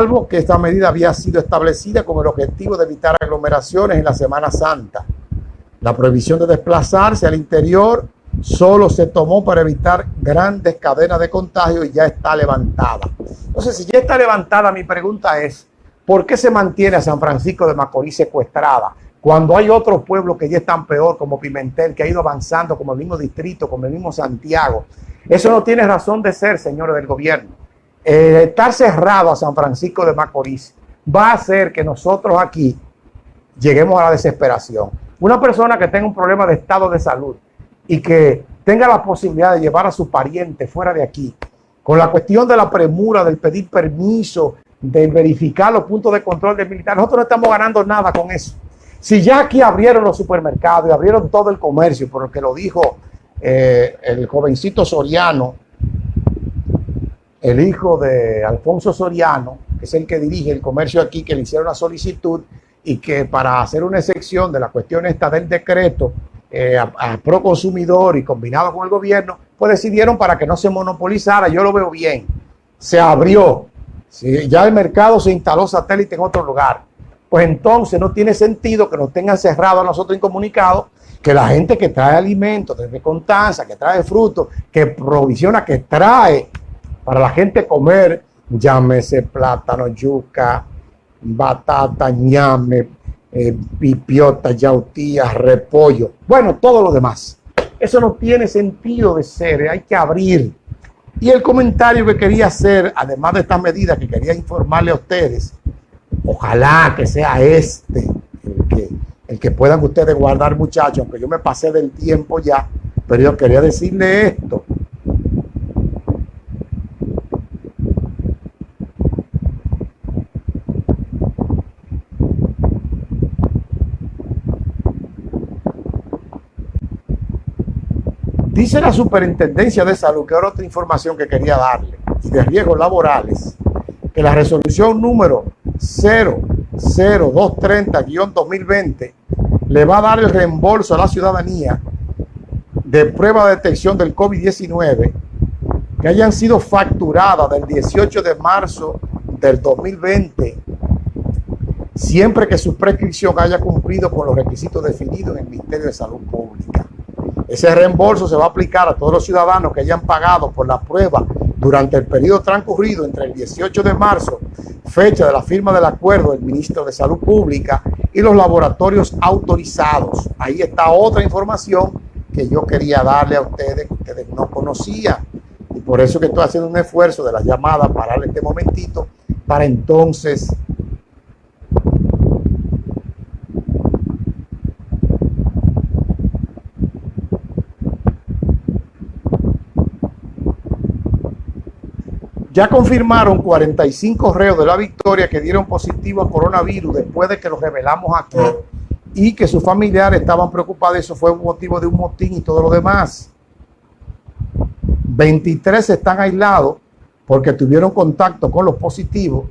salvo que esta medida había sido establecida con el objetivo de evitar aglomeraciones en la Semana Santa. La prohibición de desplazarse al interior solo se tomó para evitar grandes cadenas de contagio y ya está levantada. Entonces, si ya está levantada, mi pregunta es, ¿por qué se mantiene a San Francisco de Macorís secuestrada? Cuando hay otros pueblos que ya están peor, como Pimentel, que ha ido avanzando, como el mismo distrito, como el mismo Santiago. Eso no tiene razón de ser, señores del gobierno. Estar cerrado a San Francisco de Macorís va a hacer que nosotros aquí lleguemos a la desesperación. Una persona que tenga un problema de estado de salud y que tenga la posibilidad de llevar a su pariente fuera de aquí, con la cuestión de la premura, del pedir permiso, de verificar los puntos de control del militar, nosotros no estamos ganando nada con eso. Si ya aquí abrieron los supermercados y abrieron todo el comercio, por lo que lo dijo eh, el jovencito Soriano, el hijo de Alfonso Soriano, que es el que dirige el comercio aquí, que le hicieron la solicitud y que para hacer una excepción de la cuestión esta del decreto eh, a, pro consumidor y combinado con el gobierno, pues decidieron para que no se monopolizara, yo lo veo bien, se abrió, ya el mercado se instaló satélite en otro lugar, pues entonces no tiene sentido que nos tengan cerrado a nosotros incomunicados, que la gente que trae alimentos, desde Contanza, que trae frutos, que provisiona, que trae para la gente comer, llámese plátano, yuca, batata, ñame, eh, pipiota, yautía, repollo, bueno, todo lo demás. Eso no tiene sentido de ser, hay que abrir. Y el comentario que quería hacer, además de estas medidas que quería informarle a ustedes, ojalá que sea este, el que, el que puedan ustedes guardar muchachos, aunque yo me pasé del tiempo ya, pero yo quería decirle esto. Dice la Superintendencia de Salud, que era otra información que quería darle, de riesgos laborales, que la resolución número 00230-2020 le va a dar el reembolso a la ciudadanía de prueba de detección del COVID-19 que hayan sido facturadas del 18 de marzo del 2020, siempre que su prescripción haya cumplido con los requisitos definidos en el Ministerio de Salud Pública. Ese reembolso se va a aplicar a todos los ciudadanos que hayan pagado por la prueba durante el periodo transcurrido entre el 18 de marzo, fecha de la firma del acuerdo del ministro de Salud Pública, y los laboratorios autorizados. Ahí está otra información que yo quería darle a ustedes, que ustedes no conocían. Y por eso que estoy haciendo un esfuerzo de la llamada para darle este momentito, para entonces Ya confirmaron 45 reos de la victoria que dieron positivo a coronavirus después de que lo revelamos aquí y que sus familiares estaban preocupados. Eso fue un motivo de un motín y todo lo demás. 23 están aislados porque tuvieron contacto con los positivos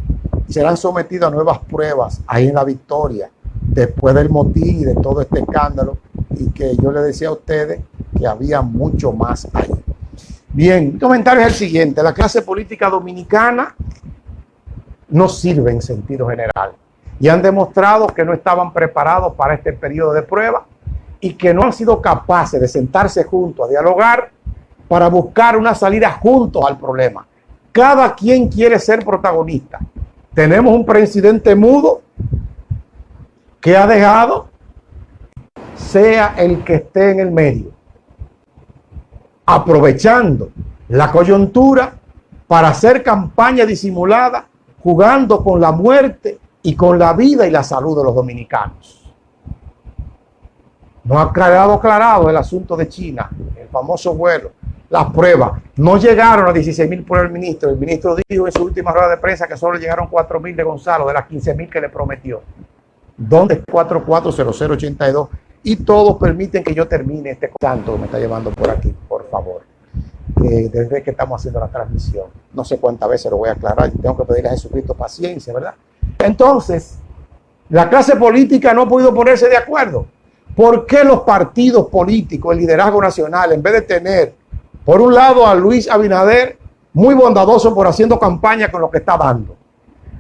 y serán sometidos a nuevas pruebas ahí en la victoria después del motín y de todo este escándalo y que yo le decía a ustedes que había mucho más ahí. Bien, mi comentario es el siguiente. La clase política dominicana no sirve en sentido general. Y han demostrado que no estaban preparados para este periodo de prueba y que no han sido capaces de sentarse juntos a dialogar para buscar una salida juntos al problema. Cada quien quiere ser protagonista. Tenemos un presidente mudo que ha dejado sea el que esté en el medio aprovechando la coyuntura para hacer campaña disimulada, jugando con la muerte y con la vida y la salud de los dominicanos. No ha quedado aclarado el asunto de China, el famoso vuelo, las pruebas. No llegaron a 16 mil por el ministro. El ministro dijo en su última rueda de prensa que solo llegaron 4 mil de Gonzalo, de las 15 mil que le prometió. ¿Dónde es 440082? Y todos permiten que yo termine este canto que me está llevando por aquí, por favor. desde que estamos haciendo la transmisión, no sé cuántas veces lo voy a aclarar, tengo que pedirle a Jesucristo paciencia, ¿verdad? Entonces, la clase política no ha podido ponerse de acuerdo. ¿Por qué los partidos políticos, el liderazgo nacional, en vez de tener, por un lado, a Luis Abinader, muy bondadoso por haciendo campaña con lo que está dando,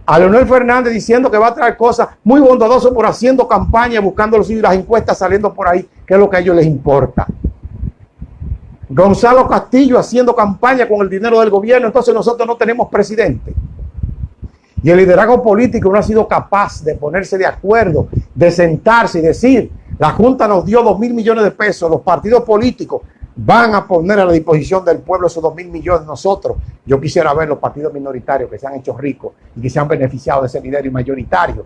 a Leonel Fernández diciendo que va a traer cosas muy bondadosas por haciendo campaña, buscando los las encuestas saliendo por ahí, que es lo que a ellos les importa. Gonzalo Castillo haciendo campaña con el dinero del gobierno, entonces nosotros no tenemos presidente. Y el liderazgo político no ha sido capaz de ponerse de acuerdo, de sentarse y decir, la Junta nos dio dos mil millones de pesos, los partidos políticos van a poner a la disposición del pueblo esos dos mil millones nosotros. Yo quisiera ver los partidos minoritarios que se han hecho ricos y que se han beneficiado de ese dinero mayoritario.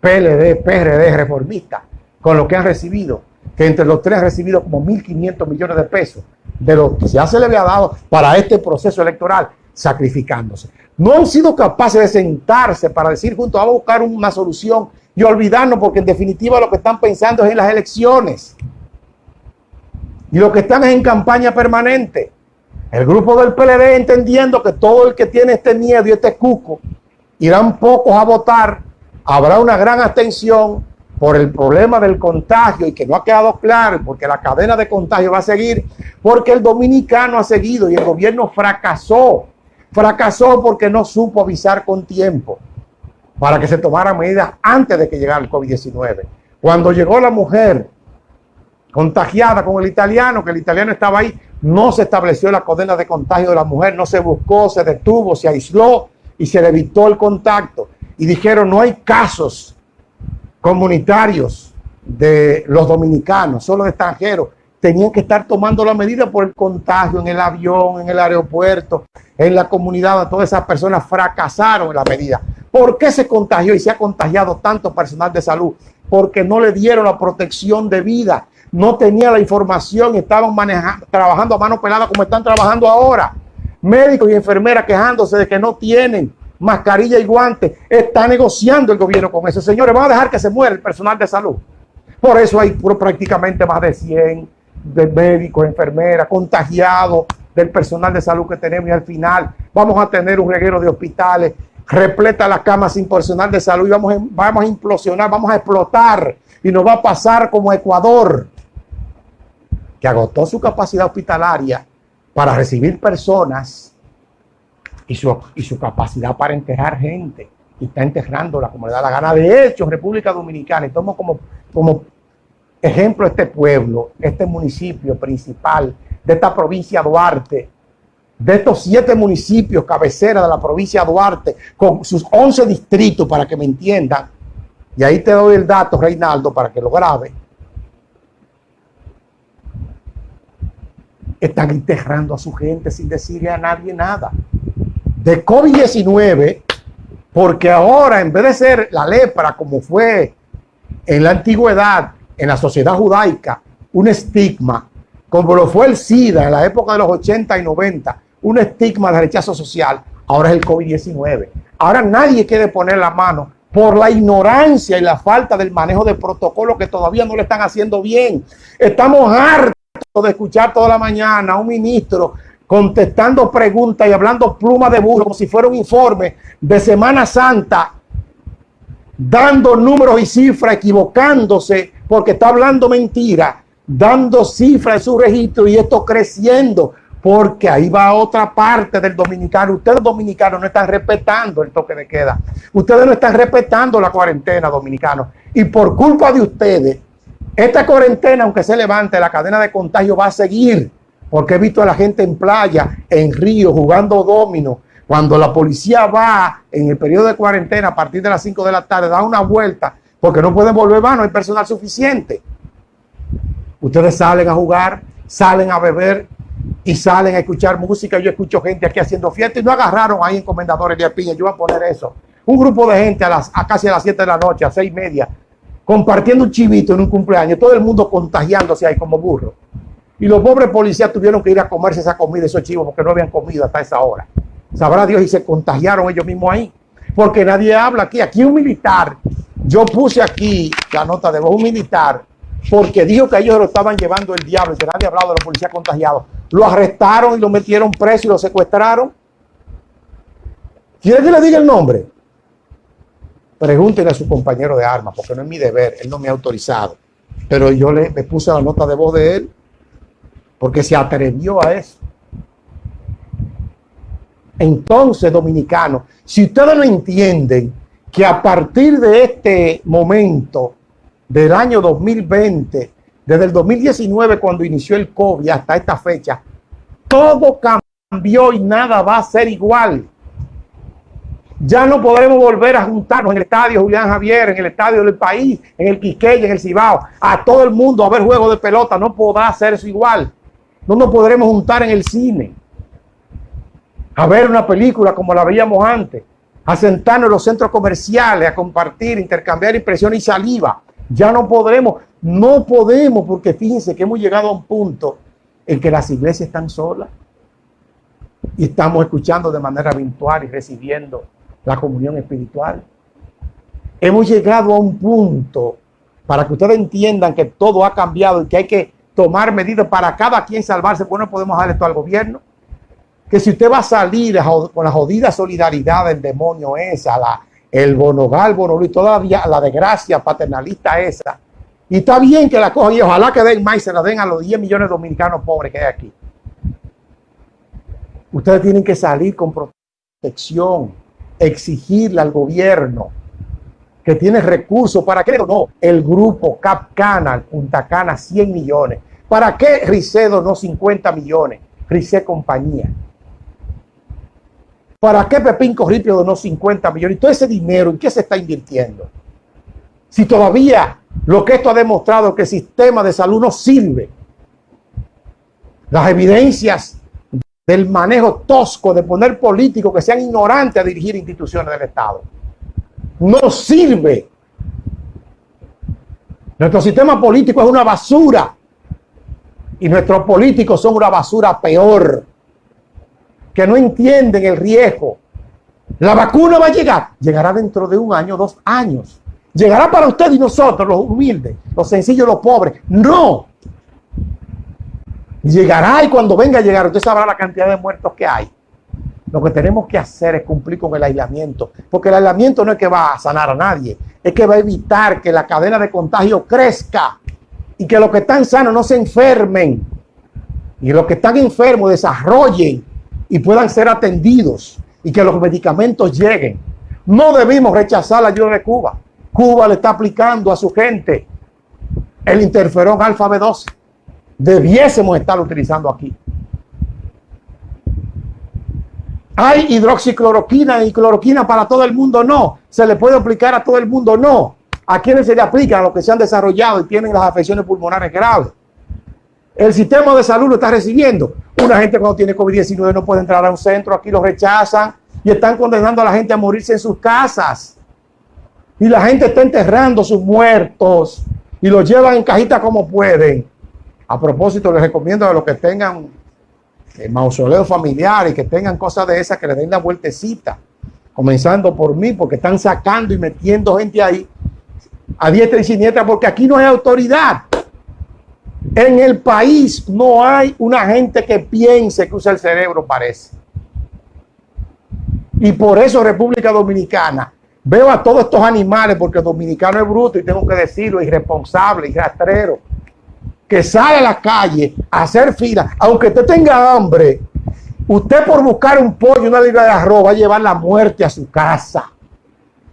PLD, PRD, reformista, con lo que han recibido, que entre los tres han recibido como 1.500 millones de pesos de lo que ya se le había dado para este proceso electoral, sacrificándose. No han sido capaces de sentarse para decir juntos, vamos a buscar una solución y olvidarnos, porque en definitiva lo que están pensando es en las elecciones. Y lo que están es en campaña permanente. El grupo del PLD entendiendo que todo el que tiene este miedo y este cuco irán pocos a votar, habrá una gran abstención por el problema del contagio y que no ha quedado claro, porque la cadena de contagio va a seguir, porque el dominicano ha seguido y el gobierno fracasó. Fracasó porque no supo avisar con tiempo para que se tomaran medidas antes de que llegara el COVID-19. Cuando llegó la mujer contagiada con el italiano, que el italiano estaba ahí, no se estableció la cadena de contagio de la mujer, no se buscó, se detuvo, se aisló y se le evitó el contacto. Y dijeron, no hay casos comunitarios de los dominicanos, solo de extranjeros. Tenían que estar tomando la medida por el contagio en el avión, en el aeropuerto, en la comunidad. Todas esas personas fracasaron en la medida. ¿Por qué se contagió y se ha contagiado tanto personal de salud? Porque no le dieron la protección de vida no tenía la información, estaban manejando, trabajando a mano pelada como están trabajando ahora. Médicos y enfermeras quejándose de que no tienen mascarilla y guantes. Está negociando el gobierno con eso. Señores, van a dejar que se muera el personal de salud. Por eso hay prácticamente más de 100 de médicos, enfermeras, contagiados del personal de salud que tenemos y al final vamos a tener un reguero de hospitales, repleta las camas sin personal de salud y vamos, vamos a implosionar, vamos a explotar y nos va a pasar como Ecuador agotó su capacidad hospitalaria para recibir personas y su, y su capacidad para enterrar gente. Y está enterrándola como le da la gana. De hecho, República Dominicana, y tomo como, como ejemplo este pueblo, este municipio principal de esta provincia Duarte, de estos siete municipios cabecera de la provincia Duarte, con sus once distritos, para que me entiendan, y ahí te doy el dato, Reinaldo, para que lo grabe, están enterrando a su gente sin decirle a nadie nada. De COVID-19, porque ahora en vez de ser la lepra como fue en la antigüedad, en la sociedad judaica, un estigma, como lo fue el SIDA en la época de los 80 y 90, un estigma de rechazo social, ahora es el COVID-19. Ahora nadie quiere poner la mano por la ignorancia y la falta del manejo de protocolo que todavía no le están haciendo bien. Estamos hartos de escuchar toda la mañana a un ministro contestando preguntas y hablando pluma de burro como si fuera un informe de Semana Santa, dando números y cifras, equivocándose porque está hablando mentira, dando cifras en su registro y esto creciendo porque ahí va otra parte del dominicano. Ustedes dominicanos no están respetando el toque de queda. Ustedes no están respetando la cuarentena dominicano. Y por culpa de ustedes, esta cuarentena, aunque se levante, la cadena de contagio va a seguir, porque he visto a la gente en playa, en río, jugando domino. Cuando la policía va en el periodo de cuarentena a partir de las 5 de la tarde, da una vuelta, porque no pueden volver más, no hay personal suficiente. Ustedes salen a jugar, salen a beber y salen a escuchar música. Yo escucho gente aquí haciendo fiesta y no agarraron ahí en Comendadores de Piña. Yo voy a poner eso. Un grupo de gente a, las, casi a las 7 de la noche, a 6 y media, compartiendo un chivito en un cumpleaños, todo el mundo contagiándose ahí como burro. Y los pobres policías tuvieron que ir a comerse esa comida, esos chivos, porque no habían comido hasta esa hora. Sabrá Dios y se contagiaron ellos mismos ahí. Porque nadie habla aquí. Aquí un militar, yo puse aquí la nota de voz, un militar, porque dijo que ellos lo estaban llevando el diablo y que nadie ha hablado de los policías contagiados. Lo arrestaron y lo metieron preso y lo secuestraron. ¿Quiere que le diga el nombre? Pregúntenle a su compañero de armas, porque no es mi deber, él no me ha autorizado. Pero yo le, me puse la nota de voz de él, porque se atrevió a eso. Entonces, dominicanos, si ustedes no entienden que a partir de este momento del año 2020, desde el 2019 cuando inició el COVID hasta esta fecha, todo cambió y nada va a ser igual. Ya no podremos volver a juntarnos en el estadio Julián Javier, en el estadio del país, en el Quiqueya, en el Cibao, a todo el mundo a ver juegos de pelota. No podrá eso igual. No nos podremos juntar en el cine a ver una película como la veíamos antes, a sentarnos en los centros comerciales, a compartir, intercambiar impresiones y saliva. Ya no podremos, no podemos, porque fíjense que hemos llegado a un punto en que las iglesias están solas y estamos escuchando de manera virtual y recibiendo la comunión espiritual. Hemos llegado a un punto para que ustedes entiendan que todo ha cambiado y que hay que tomar medidas para cada quien salvarse. Pues no podemos dar esto al gobierno. Que si usted va a salir con la jodida solidaridad del demonio esa, la, el bonogal, bonolí, todavía la desgracia paternalista esa. Y está bien que la cojan y ojalá que den más y se la den a los 10 millones de dominicanos pobres que hay aquí. Ustedes tienen que salir con protección, exigirle al gobierno que tiene recursos. ¿Para qué no? El grupo Cap Cana, Punta Cana, 100 millones. ¿Para qué Ricedo no 50 millones? Rice compañía. ¿Para qué Pepín Corripio donó 50 millones? Y todo ese dinero, ¿en qué se está invirtiendo? Si todavía lo que esto ha demostrado que el sistema de salud no sirve. Las evidencias del manejo tosco de poner políticos que sean ignorantes a dirigir instituciones del Estado. No sirve. Nuestro sistema político es una basura. Y nuestros políticos son una basura peor. Que no entienden el riesgo. La vacuna va a llegar. Llegará dentro de un año, dos años. Llegará para usted y nosotros, los humildes, los sencillos, los pobres. No. Llegará y cuando venga a llegar, usted sabrá la cantidad de muertos que hay. Lo que tenemos que hacer es cumplir con el aislamiento, porque el aislamiento no es que va a sanar a nadie, es que va a evitar que la cadena de contagio crezca y que los que están sanos no se enfermen y los que están enfermos desarrollen y puedan ser atendidos y que los medicamentos lleguen. No debimos rechazar la ayuda de Cuba. Cuba le está aplicando a su gente el interferón alfa B12 debiésemos estar utilizando aquí. ¿Hay hidroxicloroquina y cloroquina para todo el mundo? No. ¿Se le puede aplicar a todo el mundo? No. ¿A quiénes se le aplica? A los que se han desarrollado y tienen las afecciones pulmonares graves. El sistema de salud lo está recibiendo. Una gente cuando tiene COVID-19 no puede entrar a un centro, aquí lo rechazan y están condenando a la gente a morirse en sus casas. Y la gente está enterrando sus muertos y los llevan en cajita como pueden. A propósito, les recomiendo a los que tengan eh, mausoleo familiar y que tengan cosas de esas que le den la vueltecita, comenzando por mí, porque están sacando y metiendo gente ahí a diestra y siniestra, porque aquí no hay autoridad. En el país no hay una gente que piense que usa el cerebro, parece. Y por eso República Dominicana, veo a todos estos animales, porque el dominicano es bruto y tengo que decirlo, irresponsable y rastrero que sale a la calle a hacer fila, aunque usted tenga hambre, usted por buscar un pollo, una libra de arroz, va a llevar la muerte a su casa.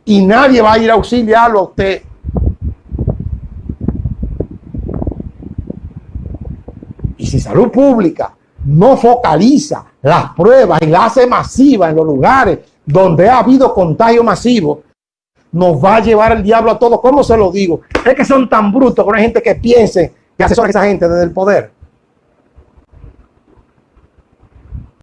Y nadie va a ir a auxiliarlo a usted. Y si salud pública no focaliza las pruebas y las hace masiva en los lugares donde ha habido contagio masivo, nos va a llevar el diablo a todos. ¿Cómo se lo digo? Es que son tan brutos con hay gente que piense que asesoran a esa gente desde el poder.